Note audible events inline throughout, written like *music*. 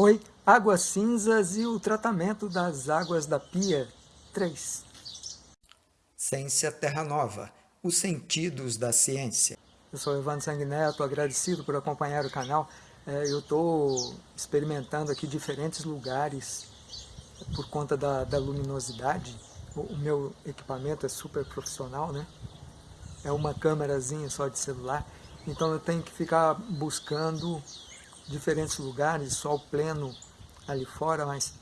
Oi, águas cinzas e o tratamento das águas da pia 3. Ciência Terra Nova, os sentidos da ciência. Eu sou Evandro Sanguineto, agradecido por acompanhar o canal. É, eu estou experimentando aqui diferentes lugares por conta da, da luminosidade. O, o, meu equipamento é super profissional, né? É uma câmerazinha só de celular. Então eu tenho que ficar buscando diferentes lugares, sol pleno ali fora, mas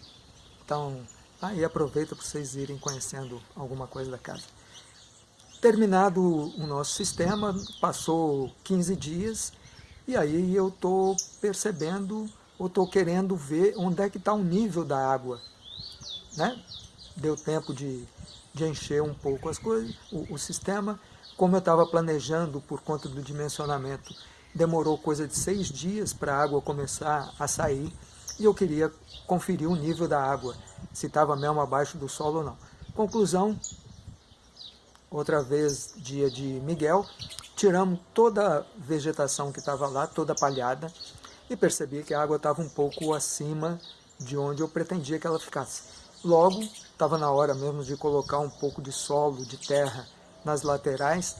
então aí aproveita para vocês irem conhecendo alguma coisa da casa. Terminado o nosso sistema, passou 15 dias e aí eu estou percebendo ou estou querendo ver onde é que está o nível da água. Né? Deu tempo de, de encher um pouco as coisas, o, o sistema, como eu estava planejando por conta do dimensionamento demorou coisa de seis dias para a água começar a sair e eu queria conferir o nível da água, se estava mesmo abaixo do solo ou não. Conclusão, outra vez dia de Miguel, tiramos toda a vegetação que estava lá, toda palhada, e percebi que a água estava um pouco acima de onde eu pretendia que ela ficasse. Logo, estava na hora mesmo de colocar um pouco de solo, de terra nas laterais.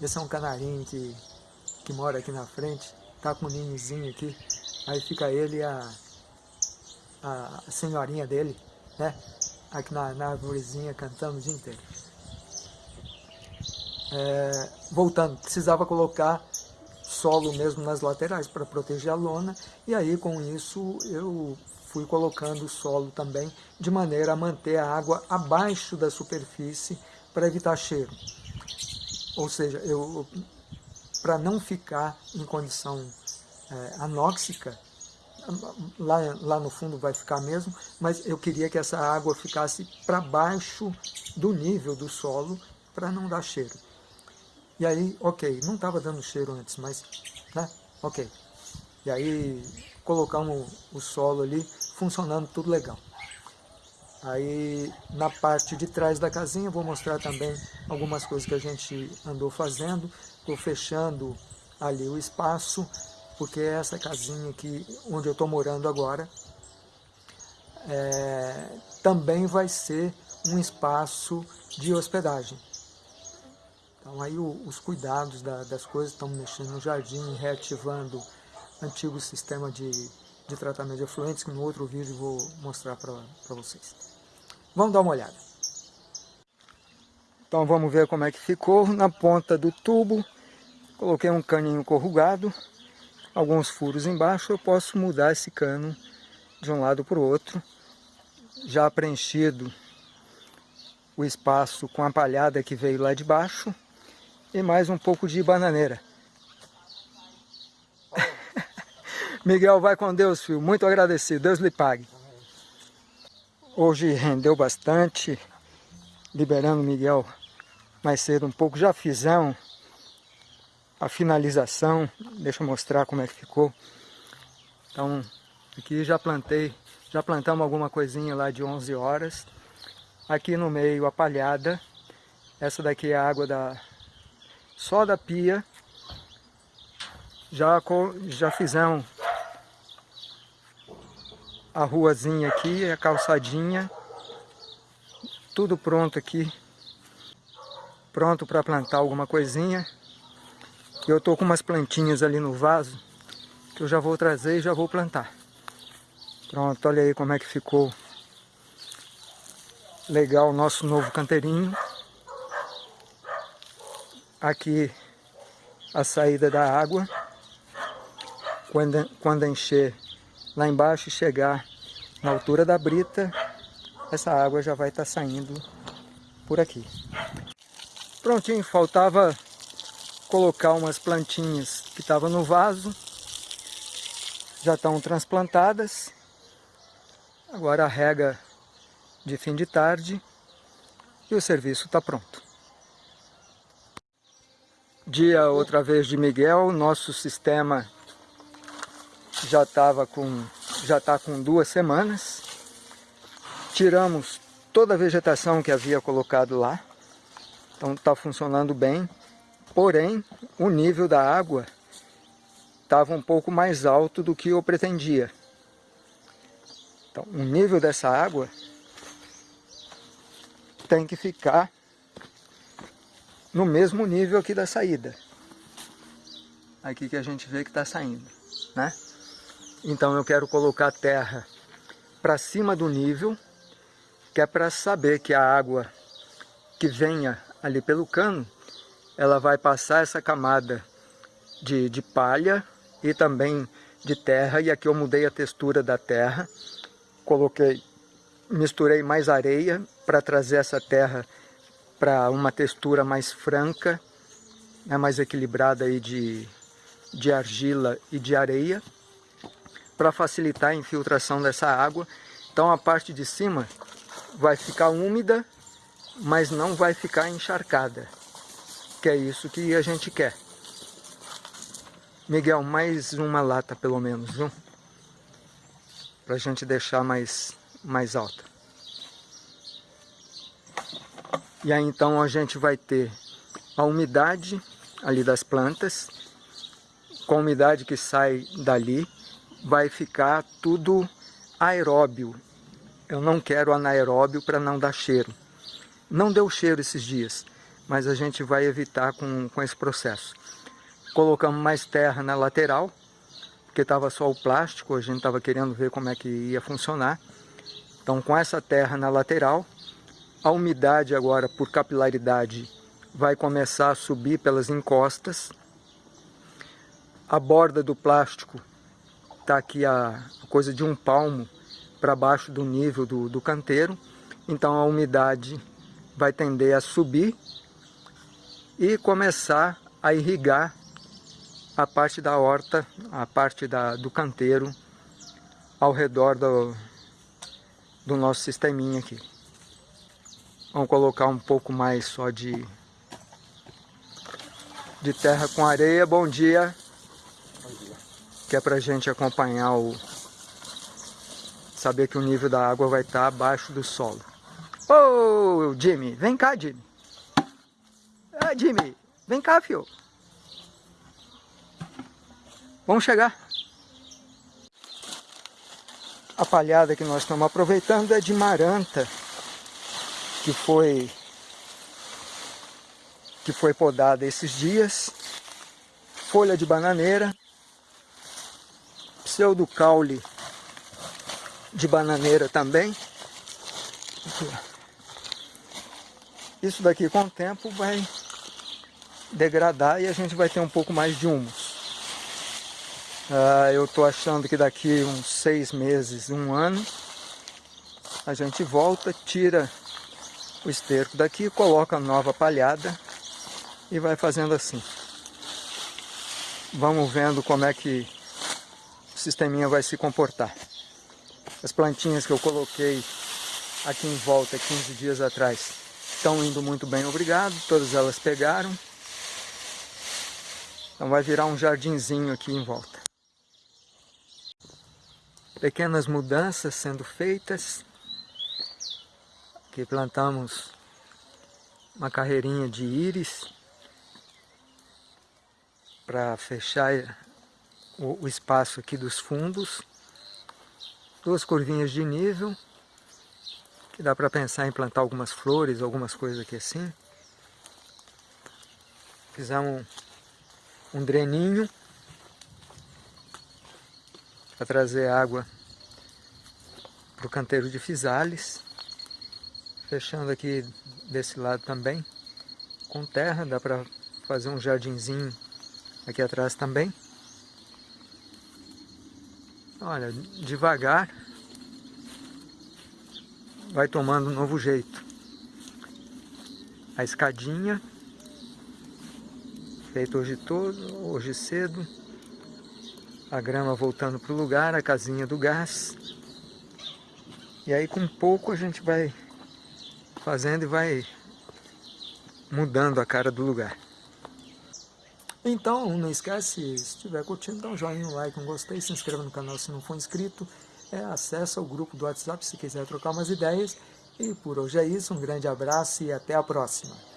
Esse é um canarinho que que mora aqui na frente, tá com um ninhozinho aqui, aí fica ele e a, a senhorinha dele, né, aqui na, na arvorezinha cantando o dia inteiro. É, voltando, precisava colocar solo mesmo nas laterais para proteger a lona, e aí com isso eu fui colocando solo também, de maneira a manter a água abaixo da superfície para evitar cheiro. Ou seja, eu para não ficar em condição é, anóxica, lá, lá no fundo vai ficar mesmo, mas eu queria que essa água ficasse para baixo do nível do solo para não dar cheiro. E aí, ok, não estava dando cheiro antes, mas, né, ok. E aí colocamos o solo ali, funcionando tudo legal. Aí na parte de trás da casinha vou mostrar também algumas coisas que a gente andou fazendo. Estou fechando ali o espaço, porque é essa casinha aqui onde eu estou morando agora é, também vai ser um espaço de hospedagem. Então aí o, os cuidados da, das coisas, estão mexendo no jardim, reativando antigo sistema de, de tratamento de efluentes, que no outro vídeo vou mostrar para vocês. Vamos dar uma olhada. Então vamos ver como é que ficou na ponta do tubo. Coloquei um caninho corrugado, alguns furos embaixo. Eu posso mudar esse cano de um lado para o outro. Já preenchido o espaço com a palhada que veio lá de baixo. E mais um pouco de bananeira. *laughs* Miguel, vai com Deus, filho. Muito agradecido. Deus lhe pague. Hoje rendeu bastante, liberando Miguel mais cedo um pouco. Já fizemos a finalização, deixa eu mostrar como é que ficou. Então, aqui já plantei, já plantamos alguma coisinha lá de 11 horas. Aqui no meio a palhada, essa daqui é a água da, só da pia. Já, já fizemos a ruazinha aqui, a calçadinha, tudo pronto aqui, pronto para plantar alguma coisinha. Eu tô com umas plantinhas ali no vaso, que eu já vou trazer e já vou plantar. Pronto, olha aí como é que ficou legal o nosso novo canteirinho. Aqui a saída da água, quando, quando encher lá embaixo e chegar na altura da brita, essa água já vai estar tá saindo por aqui. Prontinho, faltava colocar umas plantinhas que estavam no vaso, já estão transplantadas. Agora a rega de fim de tarde e o serviço está pronto. Dia outra vez de Miguel, nosso sistema já estava com já está com duas semanas. Tiramos toda a vegetação que havia colocado lá. Então está funcionando bem. Porém, o nível da água estava um pouco mais alto do que eu pretendia. Então, o nível dessa água tem que ficar no mesmo nível aqui da saída. Aqui que a gente vê que está saindo, né? Então eu quero colocar a terra para cima do nível, que é para saber que a água que venha ali pelo cano, ela vai passar essa camada de, de palha e também de terra, e aqui eu mudei a textura da terra, coloquei, misturei mais areia para trazer essa terra para uma textura mais franca, né, mais equilibrada aí de, de argila e de areia, para facilitar a infiltração dessa água. Então a parte de cima vai ficar úmida, mas não vai ficar encharcada, que é isso que a gente quer. Miguel, mais uma lata pelo menos, viu? Para a gente deixar mais, mais alta. E aí então a gente vai ter a umidade ali das plantas, com a umidade que sai dali, vai ficar tudo aeróbio. Eu não quero anaeróbio para não dar cheiro. Não deu cheiro esses dias, mas a gente vai evitar com, com esse processo colocamos mais terra na lateral, porque estava só o plástico, a gente estava querendo ver como é que ia funcionar. Então com essa terra na lateral, a umidade agora por capilaridade vai começar a subir pelas encostas. A borda do plástico está aqui a coisa de um palmo para baixo do nível do, do canteiro. Então a umidade vai tender a subir e começar a irrigar a parte da horta, a parte da, do canteiro ao redor do, do nosso sisteminha aqui. Vamos colocar um pouco mais só de, de terra com areia. Bom dia. Que é para a gente acompanhar o... Saber que o nível da água vai estar abaixo do solo. Ô, oh, Jimmy, vem cá, Jimmy. Jimmy, vem cá, filho. Vamos chegar. A palhada que nós estamos aproveitando é de maranta, que foi que foi podada esses dias, folha de bananeira, pseudo caule de bananeira também. Isso daqui com o tempo vai degradar e a gente vai ter um pouco mais de humus. Uh, eu estou achando que daqui uns seis meses, um ano, a gente volta, tira o esterco daqui, coloca nova palhada e vai fazendo assim. Vamos vendo como é que o sisteminha vai se comportar. As plantinhas que eu coloquei aqui em volta 15 dias atrás estão indo muito bem, obrigado. Todas elas pegaram. Então vai virar um jardinzinho aqui em volta pequenas mudanças sendo feitas. Aqui plantamos uma carreirinha de íris para fechar o, espaço aqui dos fundos. Duas curvinhas de nível, que dá para pensar em plantar algumas flores, algumas coisas aqui assim. Fizemos um, dreninho para trazer água para o canteiro de Fisales. Fechando aqui desse lado também com terra, dá para fazer um jardinzinho aqui atrás também. Olha, devagar vai tomando um novo jeito. A escadinha, feita hoje todo, hoje cedo. A grama voltando para o lugar, a casinha do gás. E aí com pouco a gente vai fazendo e vai mudando a cara do lugar. Então, não esquece, se estiver curtindo, dá um joinha, um like, um gostei, se inscreva no canal se não for inscrito, é, acessa o grupo do WhatsApp se quiser trocar umas ideias. E por hoje é isso, um grande abraço e até a próxima.